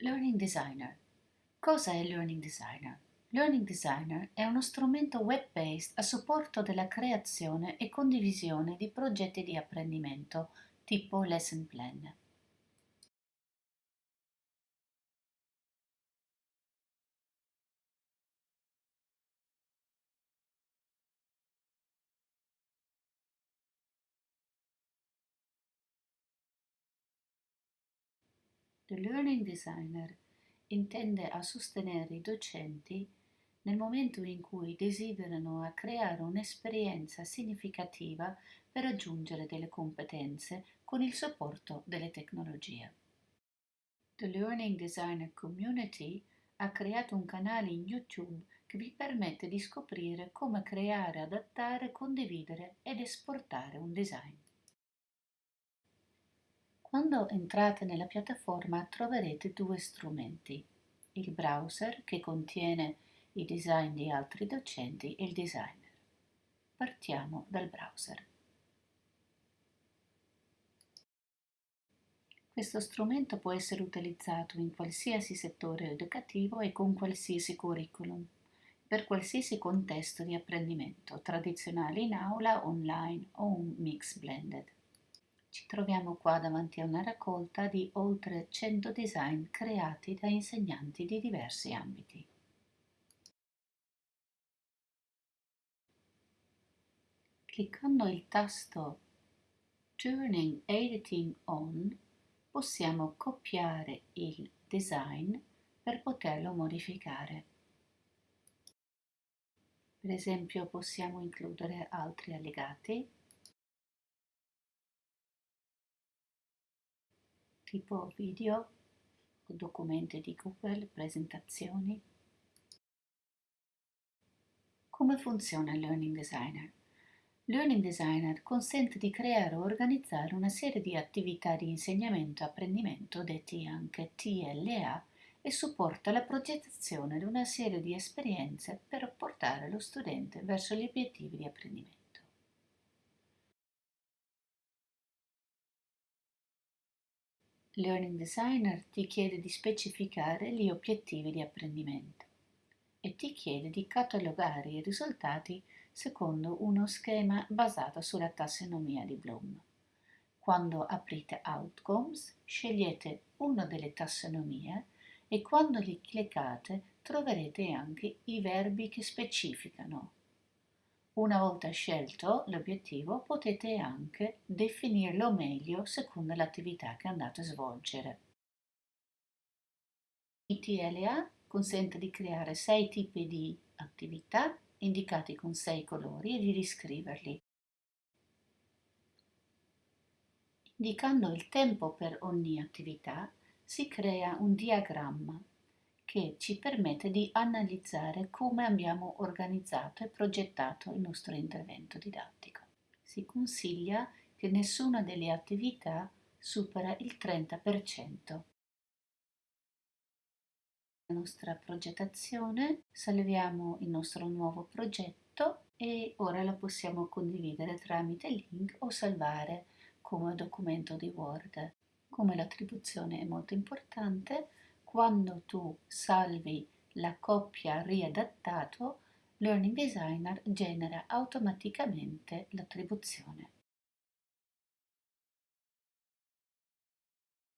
Learning Designer. Cosa è Learning Designer? Learning Designer è uno strumento web-based a supporto della creazione e condivisione di progetti di apprendimento tipo Lesson Plan. The Learning Designer intende a sostenere i docenti nel momento in cui desiderano creare un'esperienza significativa per raggiungere delle competenze con il supporto delle tecnologie. The Learning Designer Community ha creato un canale in YouTube che vi permette di scoprire come creare, adattare, condividere ed esportare un design. Quando entrate nella piattaforma troverete due strumenti, il browser che contiene i design di altri docenti e il designer. Partiamo dal browser. Questo strumento può essere utilizzato in qualsiasi settore educativo e con qualsiasi curriculum, per qualsiasi contesto di apprendimento, tradizionale in aula, online o un mix blended. Ci troviamo qua davanti a una raccolta di oltre 100 design creati da insegnanti di diversi ambiti. Cliccando il tasto Turning Editing On possiamo copiare il design per poterlo modificare. Per esempio possiamo includere altri allegati tipo video, documenti di Google, presentazioni. Come funziona il Learning Designer? Learning Designer consente di creare o organizzare una serie di attività di insegnamento e apprendimento, detti anche TLA, e supporta la progettazione di una serie di esperienze per portare lo studente verso gli obiettivi di apprendimento. Learning Designer ti chiede di specificare gli obiettivi di apprendimento e ti chiede di catalogare i risultati secondo uno schema basato sulla tassonomia di Bloom. Quando aprite Outcomes, scegliete una delle tassonomie e quando li cliccate troverete anche i verbi che specificano una volta scelto l'obiettivo potete anche definirlo meglio secondo l'attività che andate a svolgere. ITLA consente di creare sei tipi di attività indicati con sei colori e di riscriverli. Indicando il tempo per ogni attività si crea un diagramma che ci permette di analizzare come abbiamo organizzato e progettato il nostro intervento didattico. Si consiglia che nessuna delle attività supera il 30%. La nostra progettazione, salviamo il nostro nuovo progetto e ora lo possiamo condividere tramite link o salvare come documento di Word. Come l'attribuzione è molto importante, quando tu salvi la coppia riadattato, Learning Designer genera automaticamente l'attribuzione.